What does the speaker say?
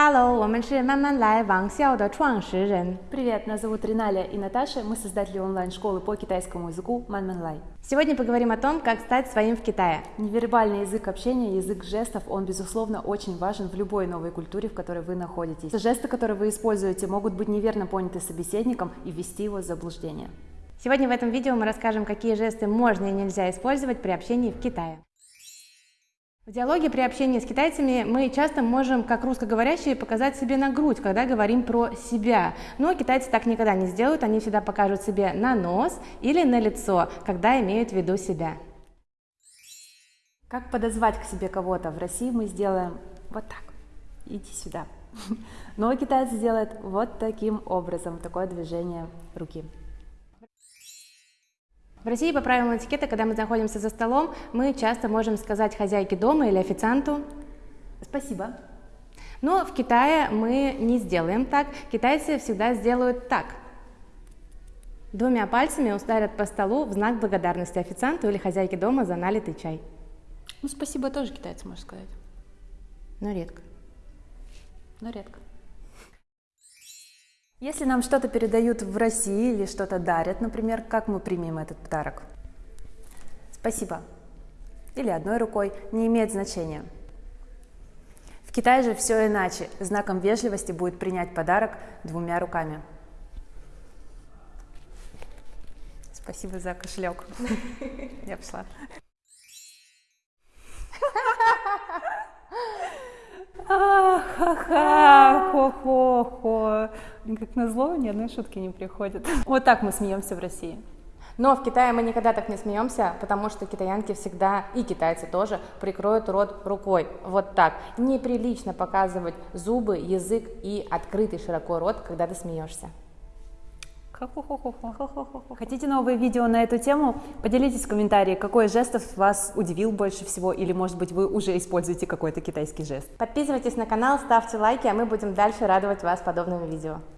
Hello，我们是慢慢来王校的创始人。 Привет, нас зовут Риналя и Наташа, мы создатели онлайн-школы по китайскому языку Манманлай. Сегодня поговорим о том, как стать своим в Китае. Невербальный язык общения, язык жестов, он, безусловно, очень важен в любой новой культуре, в которой вы находитесь. Жесты, которые вы используете, могут быть неверно поняты собеседником и ввести его в заблуждение. Сегодня в этом видео мы расскажем, какие жесты можно и нельзя использовать при общении в Китае. В диалоге при общении с китайцами мы часто можем, как русскоговорящие, показать себе на грудь, когда говорим про себя. Но китайцы так никогда не сделают, они всегда покажут себе на нос или на лицо, когда имеют в виду себя. Как подозвать к себе кого-то? В России мы сделаем вот так. Иди сюда. Но китайцы сделают вот таким образом, такое движение руки. В России по правилам этикета, когда мы находимся за столом, мы часто можем сказать хозяйке дома или официанту Спасибо. Но в Китае мы не сделаем так. Китайцы всегда сделают так. Двумя пальцами ударят по столу в знак благодарности официанту или хозяйке дома за налитый чай. Ну, спасибо тоже китайцы, можно сказать, Но редко. но редко. Если нам что-то передают в России или что-то дарят, например, как мы примем этот подарок? Спасибо. Или одной рукой, не имеет значения. В Китае же все иначе. Знаком вежливости будет принять подарок двумя руками. Спасибо за кошелек. Я пошла. Ха-ха, хо-хо-хо. Как назло, ни одной шутки не приходит. Вот так мы смеемся в России. Но в Китае мы никогда так не смеемся, потому что китаянки всегда, и китайцы тоже, прикроют рот рукой. Вот так. Неприлично показывать зубы, язык и открытый широко рот, когда ты смеешься. Хотите новые видео на эту тему? Поделитесь в комментарии, какой из жестов вас удивил больше всего, или, может быть, вы уже используете какой-то китайский жест. Подписывайтесь на канал, ставьте лайки, а мы будем дальше радовать вас подобными видео.